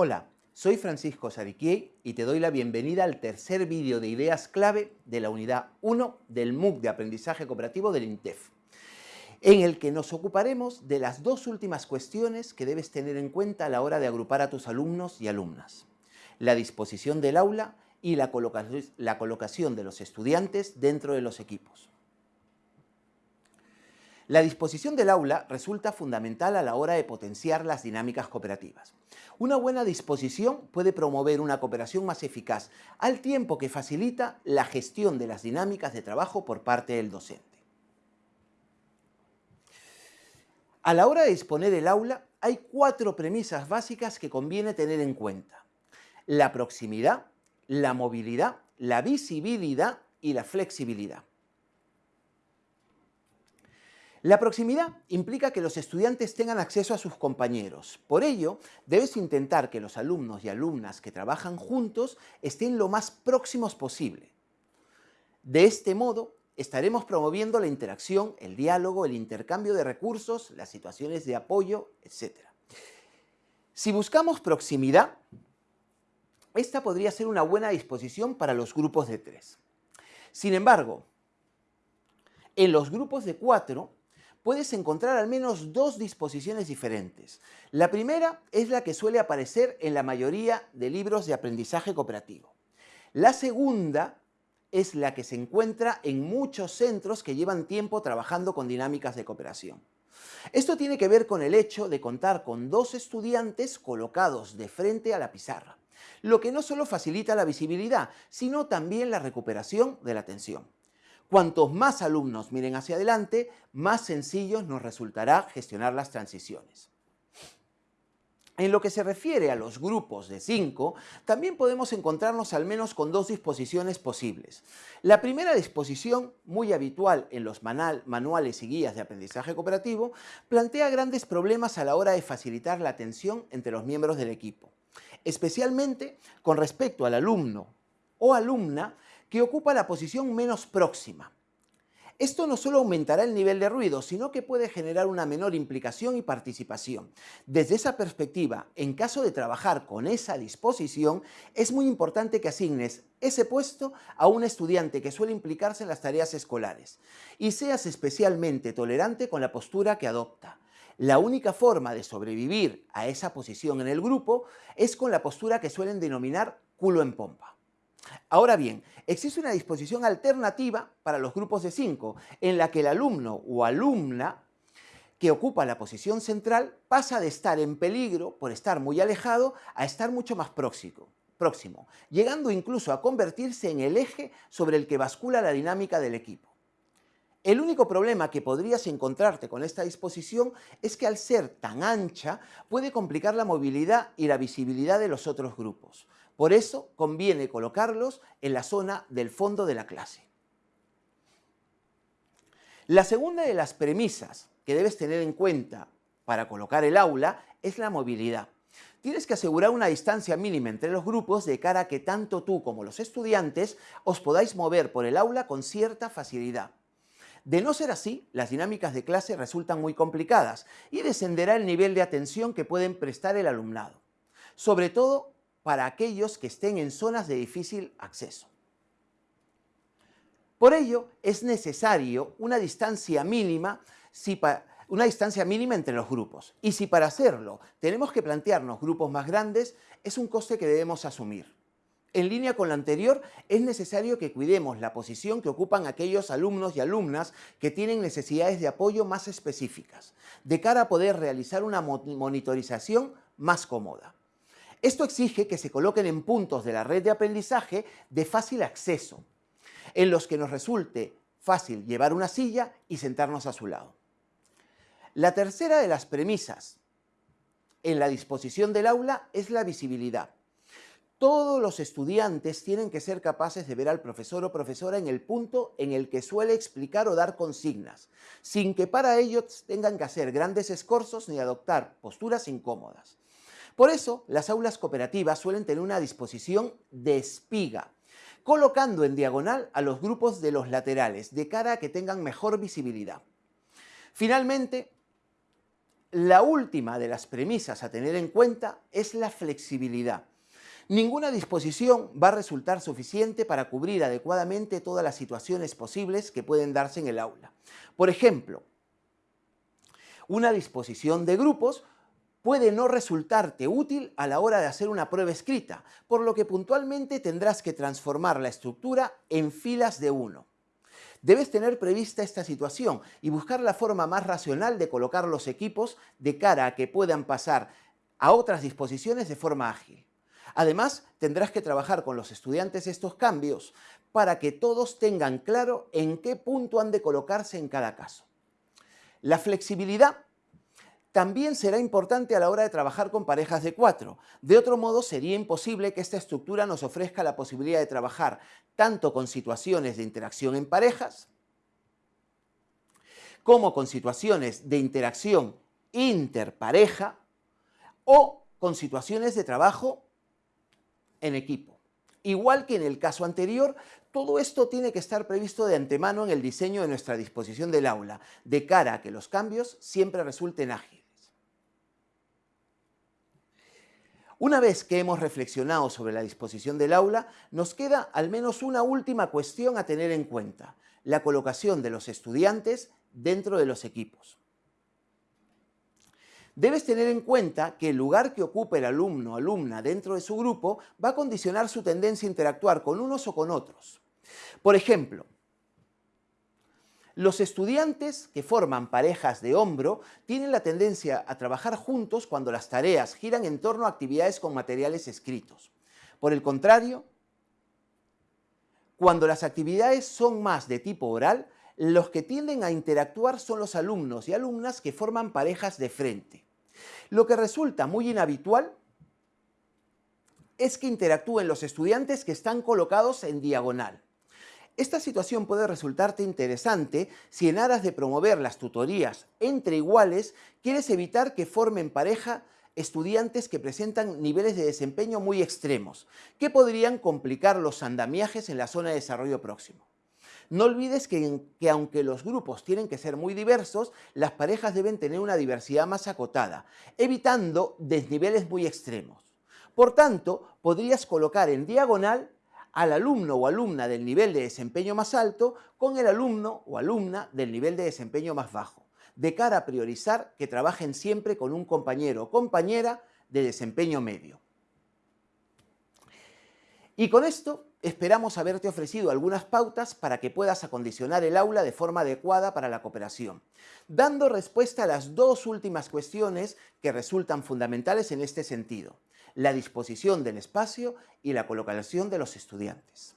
Hola, soy Francisco Sariquiei y te doy la bienvenida al tercer vídeo de ideas clave de la unidad 1 del MOOC de Aprendizaje Cooperativo del INTEF, en el que nos ocuparemos de las dos últimas cuestiones que debes tener en cuenta a la hora de agrupar a tus alumnos y alumnas. La disposición del aula y la, colocación de los estudiantes dentro de los equipos. La disposición del aula resulta fundamental a la hora de potenciar las dinámicas cooperativas. Una buena disposición puede promover una cooperación más eficaz, al tiempo que facilita la gestión de las dinámicas de trabajo por parte del docente. A la hora de disponer el aula, hay cuatro premisas básicas que conviene tener en cuenta. La proximidad, la movilidad, la visibilidad y la flexibilidad. La proximidad implica que los estudiantes tengan acceso a sus compañeros. Por ello, debes intentar que los alumnos y alumnas que trabajan juntos estén lo más próximos posible. De este modo, estaremos promoviendo la interacción, el diálogo, el intercambio de recursos, las situaciones de apoyo, etc. Si buscamos proximidad, esta podría ser una buena disposición para los grupos de tres. Sin embargo, en los grupos de cuatro, puedes encontrar al menos dos disposiciones diferentes. La primera es la que suele aparecer en la mayoría de libros de aprendizaje cooperativo. La segunda es la que se encuentra en muchos centros que llevan tiempo trabajando con dinámicas de cooperación. Esto tiene que ver con el hecho de contar con dos estudiantes colocados de frente a la pizarra, lo que no solo facilita la visibilidad, sino también la recuperación de la atención. Cuantos más alumnos miren hacia adelante, más sencillo nos resultará gestionar las transiciones. En lo que se refiere a los grupos de 5, también podemos encontrarnos al menos con dos disposiciones posibles. La primera disposición, muy habitual en los manuales y guías de aprendizaje cooperativo, plantea grandes problemas a la hora de facilitar la atención entre los miembros del equipo, especialmente con respecto al alumno o alumna que ocupa la posición menos próxima. Esto no solo aumentará el nivel de ruido, sino que puede generar una menor implicación y participación. Desde esa perspectiva, en caso de trabajar con esa disposición, es muy importante que asignes ese puesto a un estudiante que suele implicarse en las tareas escolares y seas especialmente tolerante con la postura que adopta. La única forma de sobrevivir a esa posición en el grupo es con la postura que suelen denominar culo en pompa. Ahora bien, existe una disposición alternativa para los grupos de 5, en la que el alumno o alumna que ocupa la posición central pasa de estar en peligro por estar muy alejado a estar mucho más próximo, próximo, llegando incluso a convertirse en el eje sobre el que bascula la dinámica del equipo. El único problema que podrías encontrarte con esta disposición es que al ser tan ancha puede complicar la movilidad y la visibilidad de los otros grupos. Por eso conviene colocarlos en la zona del fondo de la clase. La segunda de las premisas que debes tener en cuenta para colocar el aula es la movilidad. Tienes que asegurar una distancia mínima entre los grupos de cara a que tanto tú como los estudiantes os podáis mover por el aula con cierta facilidad. De no ser así, las dinámicas de clase resultan muy complicadas y descenderá el nivel de atención que pueden prestar el alumnado. Sobre todo para aquellos que estén en zonas de difícil acceso. Por ello, es necesario una distancia mínima, una distancia mínima entre los grupos. Y si para hacerlo tenemos que plantearnos grupos más grandes, es un coste que debemos asumir. En línea con lo anterior, es necesario que cuidemos la posición que ocupan aquellos alumnos y alumnas que tienen necesidades de apoyo más específicas, de cara a poder realizar una monitorización más cómoda. Esto exige que se coloquen en puntos de la red de aprendizaje de fácil acceso, en los que nos resulte fácil llevar una silla y sentarnos a su lado. La tercera de las premisas en la disposición del aula es la visibilidad. Todos los estudiantes tienen que ser capaces de ver al profesor o profesora en el punto en el que suele explicar o dar consignas, sin que para ello tengan que hacer grandes esfuerzos ni adoptar posturas incómodas. Por eso, las aulas cooperativas suelen tener una disposición de espiga, colocando en diagonal a los grupos de los laterales, de cara a que tengan mejor visibilidad. Finalmente, La última de las premisas a tener en cuenta es la flexibilidad. Ninguna disposición va a resultar suficiente para cubrir adecuadamente todas las situaciones posibles que pueden darse en el aula. Por ejemplo, una disposición de grupos puede no resultarte útil a la hora de hacer una prueba escrita, por lo que puntualmente tendrás que transformar la estructura en filas de uno. Debes tener prevista esta situación y buscar la forma más racional de colocar los equipos de cara a que puedan pasar a otras disposiciones de forma ágil. Además, tendrás que trabajar con los estudiantes estos cambios para que todos tengan claro en qué punto han de colocarse en cada caso. La flexibilidad también será importante a la hora de trabajar con parejas de cuatro. De otro modo, sería imposible que esta estructura nos ofrezca la posibilidad de trabajar tanto con situaciones de interacción en parejas, como con situaciones de interacción interpareja o con situaciones de trabajo en equipo. Igual que en el caso anterior, todo esto tiene que estar previsto de antemano en el diseño de nuestra disposición del aula, de cara a que los cambios siempre resulten ágiles. Una vez que hemos reflexionado sobre la disposición del aula, nos queda al menos una última cuestión a tener en cuenta, la colocación de los estudiantes dentro de los equipos. Debes tener en cuenta que el lugar que ocupe el alumno o alumna dentro de su grupo va a condicionar su tendencia a interactuar con unos o con otros. Por ejemplo, los estudiantes que forman parejas de hombro tienen la tendencia a trabajar juntos cuando las tareas giran en torno a actividades con materiales escritos. Por el contrario, cuando las actividades son más de tipo oral, los que tienden a interactuar son los alumnos y alumnas que forman parejas de frente. Lo que resulta muy inhabitual es que interactúen los estudiantes que están colocados en diagonal. Esta situación puede resultarte interesante si en aras de promover las tutorías entre iguales quieres evitar que formen pareja estudiantes que presentan niveles de desempeño muy extremos, que podrían complicar los andamiajes en la zona de desarrollo próximo. No olvides que, que, aunque los grupos tienen que ser muy diversos, las parejas deben tener una diversidad más acotada, evitando desniveles muy extremos. Por tanto, podrías colocar en diagonal al alumno o alumna del nivel de desempeño más alto con el alumno o alumna del nivel de desempeño más bajo, de cara a priorizar que trabajen siempre con un compañero o compañera de desempeño medio. Y con esto esperamos haberte ofrecido algunas pautas para que puedas acondicionar el aula de forma adecuada para la cooperación, dando respuesta a las dos últimas cuestiones que resultan fundamentales en este sentido, la disposición del espacio y la colocación de los estudiantes.